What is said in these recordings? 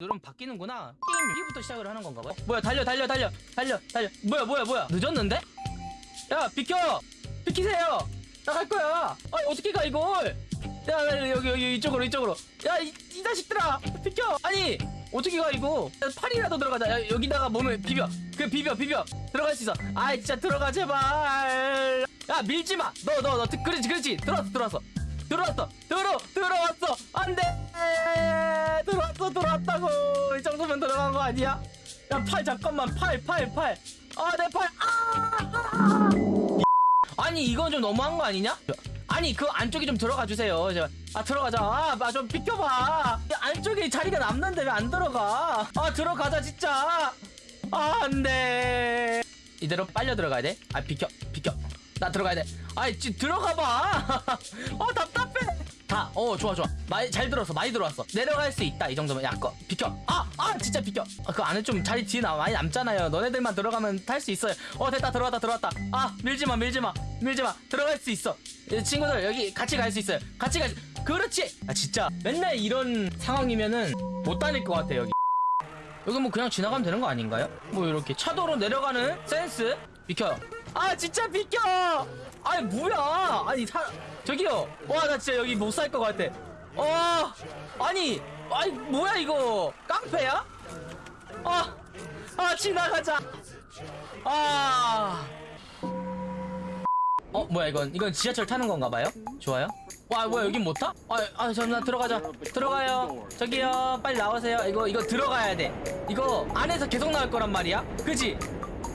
누르면 바뀌는구나. 게임 여기부터 시작을 하는 건가 봐요. 뭐야 달려 달려 달려 달려 달려. 뭐야 뭐야 뭐야. 늦었는데? 야 비켜! 비키세요! 나 갈 거야! 아니 어떻게 가 이걸? 야 야, 여기 여기 이쪽으로 이쪽으로. 야이 이 자식들아! 비켜! 아니 어떻게 가 이거? 야, 팔이라도 들어가자. 야, 여기다가 몸을 비벼. 그 비벼 비벼. 들어갈 수 있어. 아이 진짜 들어가 제발. 야 밀지마! 너 너너 그렇지 그렇지. 들어왔어 들어왔어 들어왔어. 들어 들어왔어. 안돼. 들어왔어 들어왔다고. 이 정도면 들어간 거 아니야? 야 팔 잠깐만. 팔 팔 팔아내팔 아 아! 아니 이건 좀 너무한 거 아니냐? 아니 그 안쪽에 좀 들어가 주세요. 아 들어가자. 아좀 비켜봐. 이 안쪽에 자리가 남는데 왜 안 들어가? 아 들어가자 진짜. 아 안돼. 이대로 빨려 들어가야 돼아 비켜 나 들어가야 돼. 아이 지 들어가 봐 어 답답해. 다 어 좋아 좋아. 많이 잘 들었어 많이 들어왔어. 내려갈 수 있다 이 정도면. 야 꺼 비켜. 아 아 진짜 비켜. 아, 그 안에 좀 자리 뒤에 나 많이 남잖아요. 너네들만 들어가면 탈 수 있어요. 어 됐다. 들어왔다 들어왔다. 아 밀지 마 밀지 마. 밀지 마. 들어갈 수 있어. 이 친구들 여기 같이 갈 수 있어요. 같이 갈 수... 그렇지. 아 진짜. 맨날 이런 상황이면은 못 다닐 것 같아 여기. 여기 뭐 그냥 지나가면 되는 거 아닌가요? 뭐 이렇게 차도로 내려가는 센스? 비켜요 아 진짜 비켜! 아니 뭐야? 아니 사 저기요. 와 나 진짜 여기 못 살 것 같아. 어 아니 아니 뭐야 이거? 깡패야? 아, 아 지나가자. 아. 어 뭐야 이건 이건 지하철 타는 건가 봐요? 좋아요? 와 뭐야 여긴 못 타? 아 아 잠깐 들어가자. 들어가요. 저기요 빨리 나오세요. 이거 이거 들어가야 돼. 이거 안에서 계속 나올 거란 말이야. 그지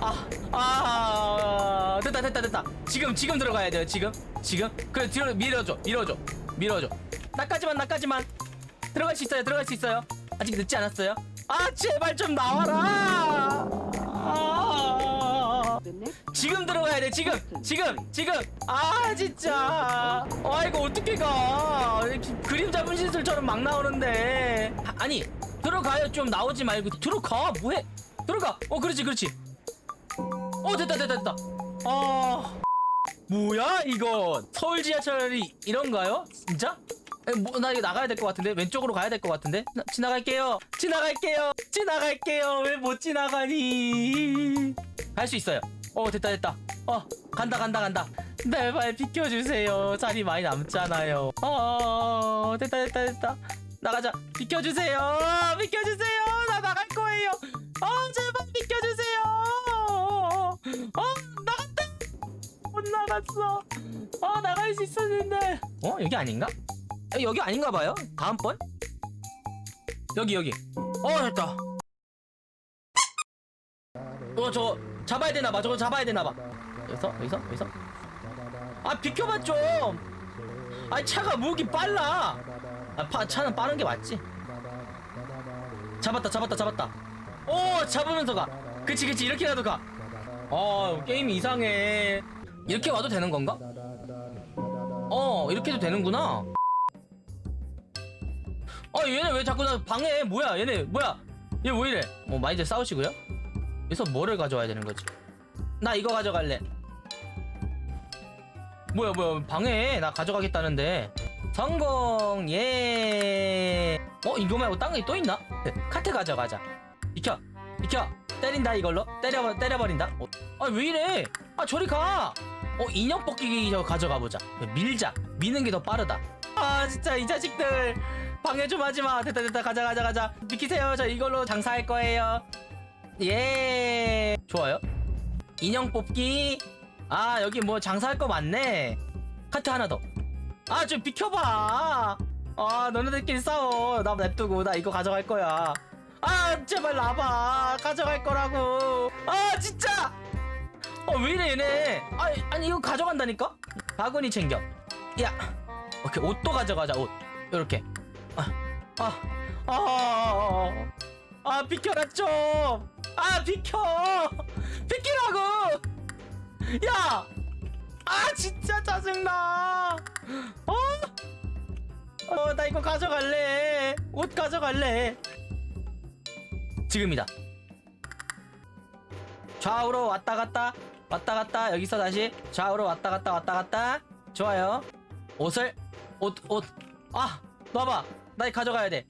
아, 아, 됐다, 됐다, 됐다. 지금, 지금 들어가야 돼요, 지금. 지금. 그래, 뒤로 밀어줘, 밀어줘, 밀어줘. 나까지만, 나까지만. 들어갈 수 있어요, 들어갈 수 있어요. 아직 늦지 않았어요. 아, 제발 좀 나와라. 아, 지금 들어가야 돼, 지금, 지금, 지금. 아, 진짜. 아, 이거 어떻게 가. 그림자 분신술처럼 막 나오는데. 아, 아니, 들어가요, 좀 나오지 말고. 들어가, 뭐해? 들어가. 어, 그렇지, 그렇지. 어 됐다 됐다 됐다. 아. 뭐야 이거 서울 지하철이 이런가요? 진짜? 에, 뭐, 나 이거 나가야 될 것 같은데? 왼쪽으로 가야 될 것 같은데? 나, 지나갈게요. 지나갈게요. 지나갈게요. 왜 못 지나가니? 갈 수 있어요. 어 됐다 됐다. 어 간다 간다 간다. 제발 비켜주세요. 자리 많이 남잖아요. 어 됐다 됐다 됐다. 나가자. 비켜주세요. 비켜주세요. 나 나갈 거예요. 어 제발 비켜 나갔어. 어 나갈 수 있었는데. 어 여기 아닌가? 어, 여기 아닌가 봐요. 다음번? 여기 여기. 어 됐다. 어저 잡아야 되나 봐. 저거 잡아야 되나 봐. 여기서 여기서 여기서. 아 비켜봐 좀. 아니 차가 무기 빨라. 아 파, 차는 빠른 게 맞지? 잡았다 잡았다 잡았다. 오 잡으면서 가. 그치 그치. 이렇게라도 가. 어, 게임이 이상해. 이렇게 와도 되는 건가? 어, 이렇게 해도 되는구나. 어, 얘네 왜 자꾸 나 방해? 뭐야, 얘네, 뭐야? 얘 왜 이래? 어, 많이들 싸우시고요? 여기서 뭐를 가져와야 되는 거지? 나 이거 가져갈래. 뭐야, 뭐야, 방해. 나 가져가겠다는데. 성공, 예. 어, 이거 말고 딴 게 또 있나? 네, 카트 가져가자. 비켜, 비켜. 때린다 이걸로 때려 때려버린다. 어, 아왜 이래? 아 저리 가. 어 인형 뽑기 저 가져가 보자. 밀자. 미는 게 더 빠르다. 아 진짜 이 자식들 방해 좀 하지 마. 됐다 됐다 가자 가자 가자. 비키세요. 저 이걸로 장사할 거예요. 예. 좋아요. 인형 뽑기. 아 여기 뭐 장사할 거 많네. 카트 하나 더. 아 좀 비켜봐. 아 너네들끼리 싸워. 나 냅두고 나 이거 가져갈 거야. 아 제발 나봐 가져갈 거라고 아 진짜 어 왜 이래 얘네? 아니, 아니 이거 가져간다니까? 바구니 챙겨. 야 오케이 옷도 가져가자 옷. 요렇게. 아아아 아, 아, 아, 비켜라 좀아 비켜. 비키라고. 야 아 진짜 짜증나. 어? 어, 나 이거 가져갈래. 옷 가져갈래. 지금이다. 좌우로 왔다 갔다 왔다 갔다. 여기서 다시 좌우로 왔다 갔다 왔다 갔다. 좋아요. 옷을 옷 옷. 아 놔봐. 나 가져가야 돼.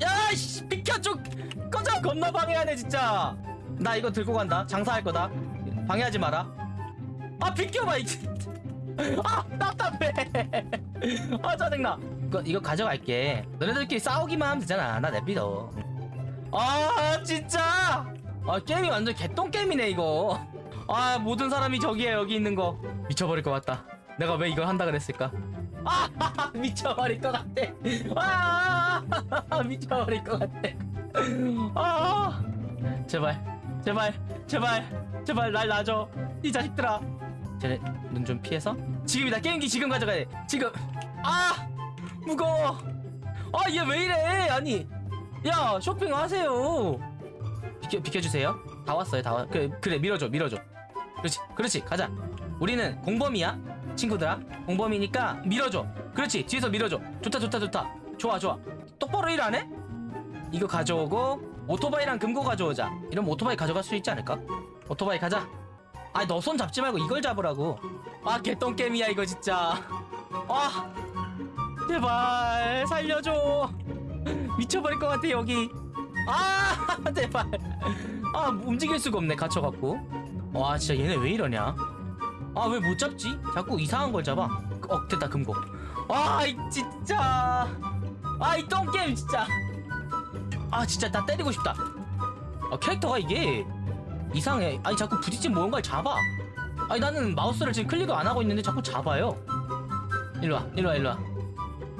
야씨 비켜 좀 꺼져. 겁나 방해하네 진짜. 나 이거 들고 간다. 장사할 거다. 방해하지 마라. 아 비켜봐 이제 아 답답해. 아 짜증나. 이거 이거 가져갈게. 너네들끼리 싸우기만 하면 되잖아. 나 내비둬. 아 진짜. 아 게임이 완전 개똥 게임이네 이거 아 모든 사람이 저기에 여기 있는 거 미쳐버릴 것 같다. 내가 왜 이걸 한다 그랬을까? 아 미쳐버릴 것 같아. 아 미쳐버릴 것 같아. 아 제발 제발 제발 제발 날 놔줘. 이 자식들아. 쟤네 눈 좀 피해서? 지금이다. 게임기 지금 가져가야 돼. 지금. 아 무거워. 아 얘 왜 이래? 아니 야 쇼핑 하세요. 비켜 비켜주세요. 다 왔어요 다 왔. 그래 그래 밀어줘 밀어줘 그렇지 그렇지. 가자. 우리는 공범이야 친구들아. 공범이니까 밀어줘. 그렇지 뒤에서 밀어줘. 좋다 좋다 좋다. 좋아 좋아. 똑바로 일 안 해? 이거 가져오고 오토바이랑 금고 가져오자. 이러면 오토바이 가져갈 수 있지 않을까? 오토바이 가자. 아니 너 손 잡지 말고 이걸 잡으라고. 아 개똥게임이야 이거 진짜. 아 제발 살려줘. 미쳐버릴 것 같아 여기. 아 제발. 아 움직일 수가 없네 갇혀갖고 와 진짜 얘네 왜 이러냐? 아 왜 못 잡지? 자꾸 이상한 걸 잡아. 어 됐다 금고. 아이 진짜. 아이 똥게임 진짜. 아 진짜 나 때리고 싶다. 아 캐릭터가 이게 이상해. 아니 자꾸 부딪힌 뭔가를 잡아? 아니 나는 마우스를 지금 클릭을 안 하고 있는데 자꾸 잡아요. 일로와 일로와 일로와.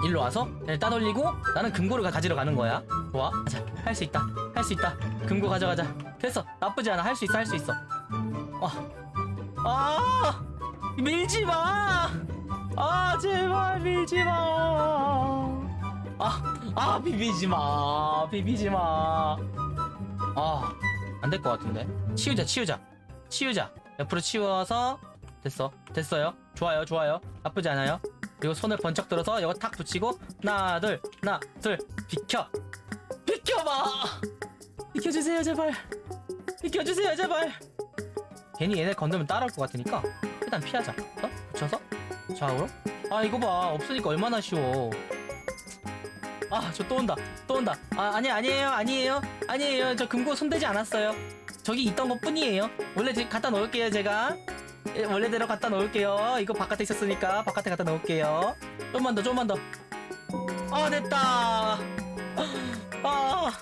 일로 와서 얘를 따돌리고 나는 금고를 가- 가지러 가는 거야. 좋아. 가자 할 수 있다. 할 수 있다. 금고 가져가자. 됐어. 나쁘지 않아. 할 수 있어 할 수 있어 아, 아 밀지 마. 아 제발 밀지 마. 아, 아 비비지 마. 비비지 마. 아, 안 될 것 같은데. 치우자, 치우자, 치우자. 옆으로 치워서 됐어, 됐어요. 좋아요, 좋아요. 나쁘지 않아요. 그리고 손을 번쩍 들어서 이거 탁 붙이고 하나, 둘, 하나, 둘, 비켜, 비켜봐. 비켜주세요, 제발. 비켜주세요, 제발. 괜히 얘네 건들면 따라올 것 같으니까 일단 피하자. 어? 붙여서? 좌우로 아 이거 봐. 없으니까 얼마나 쉬워. 아 저 또 온다. 또 온다. 아 아니 아니에요. 아니에요. 아니에요. 저 금고 손대지 않았어요. 저기 있던 것 뿐이에요. 원래 제- 갖다 놓을게요 제가. 예, 원래대로 갖다 놓을게요. 이거 바깥에 있었으니까 바깥에 갖다 놓을게요. 좀만 더 좀만 더아 됐다. 아